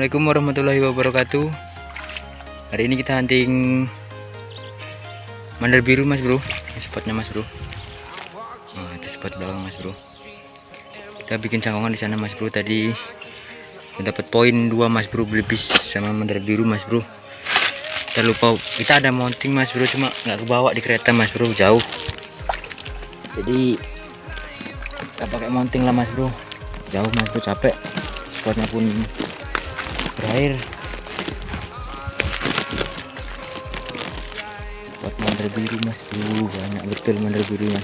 Assalamualaikum warahmatullahi wabarakatuh. Hari ini kita hunting Mandar biru mas bro. Ini spotnya mas bro. Nah itu spot belakang mas bro. Kita bikin cangkongan di sana mas bro. Tadi dapat poin 2 mas bro Belibis sama mandar biru mas bro. Kita lupa Kita ada mounting mas bro Cuma nggak kebawa di kereta mas bro Jauh. Jadi Kita pakai mounting lah mas bro. Jauh mas bro capek. Spotnya pun berair buat mandar biru mas. Bro banyak betul mandar birunya.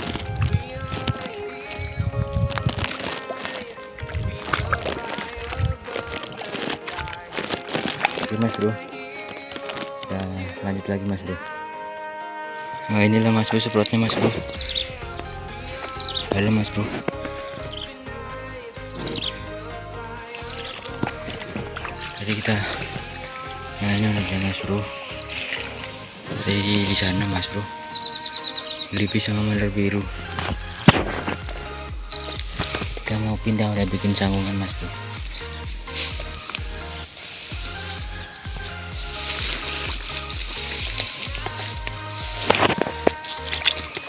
Oke mas bro. Ya lanjut lagi mas bro. Nah inilah mas bro semprotnya mas bro. Dalam mas bro jadi kita nah ini udah mas bro. Saya di sana mas bro. Lebih sama mandar biru. Kita mau pindah udah bikin sanggungan mas bro.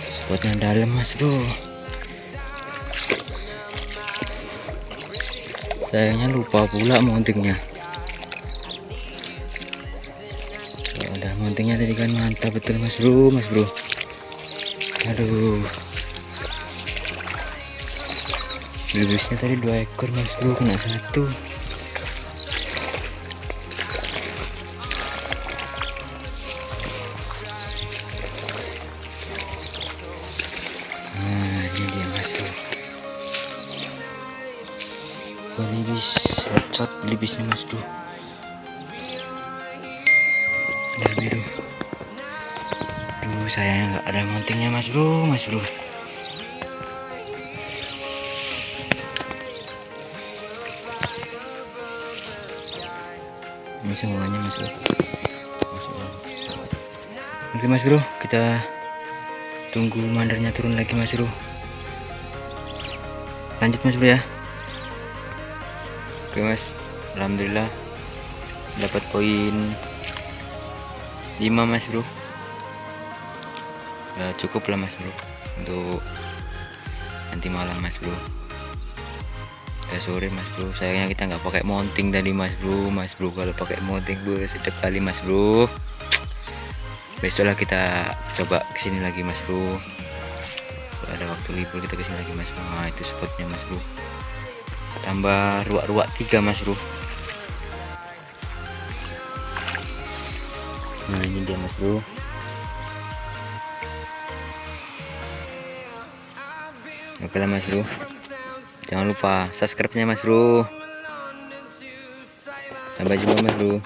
Spotnya dalam mas bro. Sayangnya lupa pula mountingnya udah mountingnya tadi kan mantap betul mas bro mas bro. Aduh. Bibisnya tadi dua ekor mas bro kena satu. Nah ini dia mas bro. Belibis headshot belibisnya mas bro ada biru aduh sayangnya nggak ada mountingnya mas bro mas bro. Ini semuanya mas bro. Oke mas bro kita tunggu mandarnya turun lagi mas bro. Lanjut mas bro ya. Oke mas. Alhamdulillah dapat poin 5 mas bro. Ya cukup lah mas bro. Untuk nanti malam mas bro. Kita sore mas bro. Sayangnya kita nggak pakai mounting tadi mas bro. Mas bro kalau pakai mounting bro sedap kali mas bro. Besok lah kita coba ke sini lagi mas bro. Kalau ada waktu libur kita ke sini lagi mas. Bro nah itu spotnya mas bro. Tambah ruak-ruak tiga mas bro nah ini dia mas bro. Oke lah mas bro. Jangan lupa subscribe nya mas bro. Sampai jumpa mas bro